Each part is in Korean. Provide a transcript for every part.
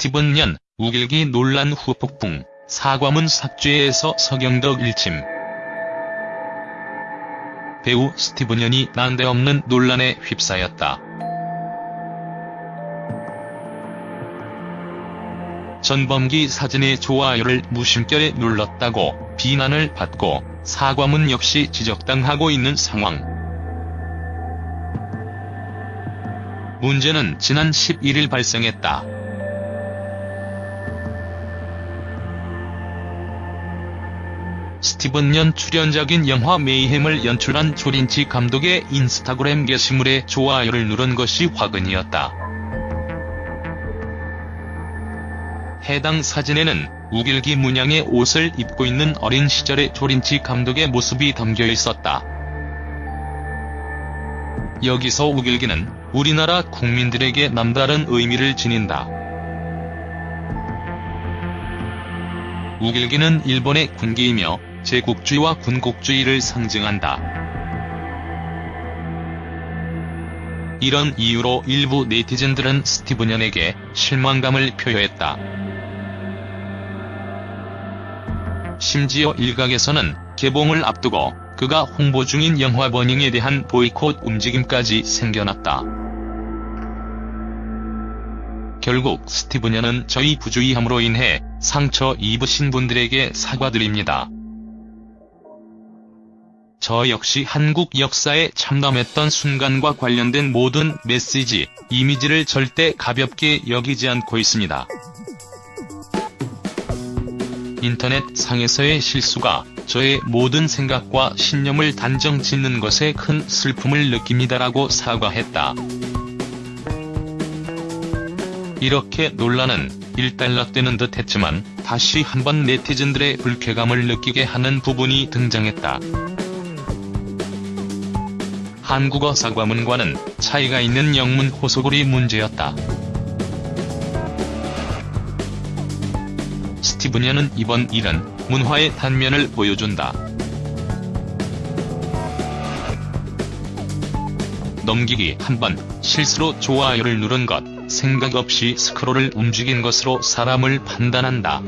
스티븐 연, 우길기 논란 후 폭풍, 사과문 삭제에서 서경덕 일침. 배우 스티븐 연이 난데없는 논란에 휩싸였다. 전범기 사진의 좋아요를 무심결에 눌렀다고 비난을 받고 사과문 역시 지적당하고 있는 상황. 문제는 지난 11일 발생했다. 스티븐 연 출연작인 영화 메이햄을 연출한 조린치 감독의 인스타그램 게시물에 좋아요를 누른 것이 화근이었다. 해당 사진에는 우길기 문양의 옷을 입고 있는 어린 시절의 조린치 감독의 모습이 담겨 있었다. 여기서 우길기는 우리나라 국민들에게 남다른 의미를 지닌다. 우길기는 일본의 군기이며 제국주의와 군국주의를 상징한다. 이런 이유로 일부 네티즌들은 스티븐 연에게 실망감을 표했다. 심지어 일각에서는 개봉을 앞두고 그가 홍보 중인 영화 버닝에 대한 보이콧 움직임까지 생겨났다. 결국 스티븐 연은 저희 부주의함으로 인해 상처 입으신 분들에게 사과드립니다. 저 역시 한국 역사에 참담했던 순간과 관련된 모든 메시지, 이미지를 절대 가볍게 여기지 않고 있습니다. 인터넷 상에서의 실수가 저의 모든 생각과 신념을 단정 짓는 것에 큰 슬픔을 느낍니다라고 사과했다. 이렇게 논란은 일단락되는 듯 했지만 다시 한번 네티즌들의 불쾌감을 느끼게 하는 부분이 등장했다. 한국어 사과문과는 차이가 있는 영문 호소글이 문제였다. 연은 이번 일은 문화의 단면을 보여준다. 넘기기 한 번, 실수로 좋아요를 누른 것, 생각 없이 스크롤을 움직인 것으로 사람을 판단한다.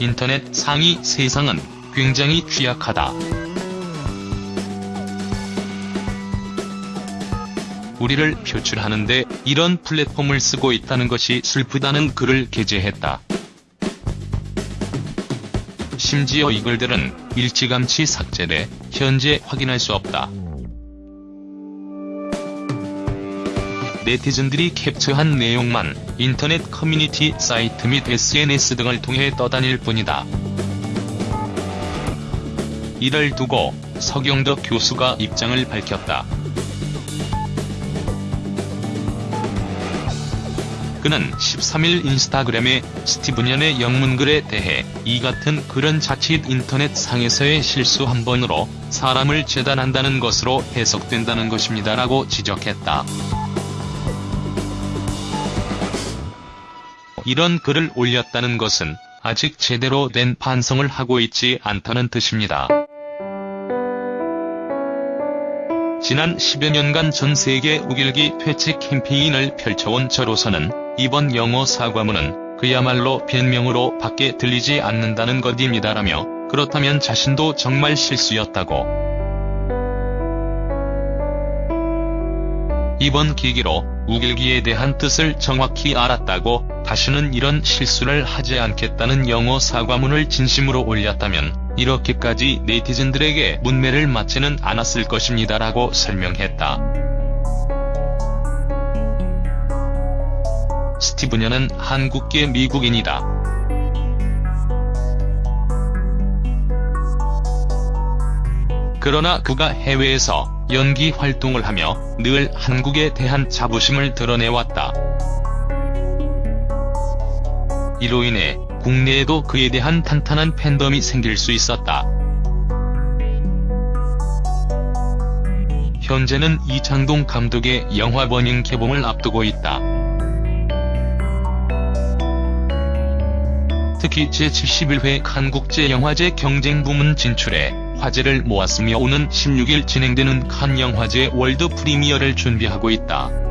인터넷 상위 세상은 굉장히 취약하다. 우리를 표출하는데 이런 플랫폼을 쓰고 있다는 것이 슬프다는 글을 게재했다. 심지어 이 글들은 일찌감치 삭제돼 현재 확인할 수 없다. 네티즌들이 캡처한 내용만 인터넷 커뮤니티 사이트 및 SNS 등을 통해 떠다닐 뿐이다. 이를 두고 서경덕 교수가 입장을 밝혔다. 그는 13일 인스타그램에 스티븐 연의 영문글에 대해 이 같은 글은 자칫 인터넷 상에서의 실수 한 번으로 사람을 재단한다는 것으로 해석된다는 것입니다라고 지적했다. 이런 글을 올렸다는 것은 아직 제대로 된 반성을 하고 있지 않다는 뜻입니다. 지난 10여 년간 전 세계 우길기 퇴치 캠페인을 펼쳐온 저로서는 이번 영어 사과문은 그야말로 변명으로 밖에 들리지 않는다는 것입니다라며 그렇다면 자신도 정말 실수였다고. 이번 계기로 우길기에 대한 뜻을 정확히 알았다고 다시는 이런 실수를 하지 않겠다는 영어 사과문을 진심으로 올렸다면 이렇게까지 네티즌들에게 문매를 맞지는 않았을 것입니다라고 설명했다. 연은 한국계 미국인이다. 그러나 그가 해외에서 연기 활동을 하며 늘 한국에 대한 자부심을 드러내왔다. 이로 인해 국내에도 그에 대한 탄탄한 팬덤이 생길 수 있었다. 현재는 이창동 감독의 영화 버닝 개봉을 앞두고 있다. 특히 제71회 칸국제영화제 경쟁 부문 진출에 화제를 모았으며 오는 16일 진행되는 칸 영화제 world premiere를 준비하고 있다.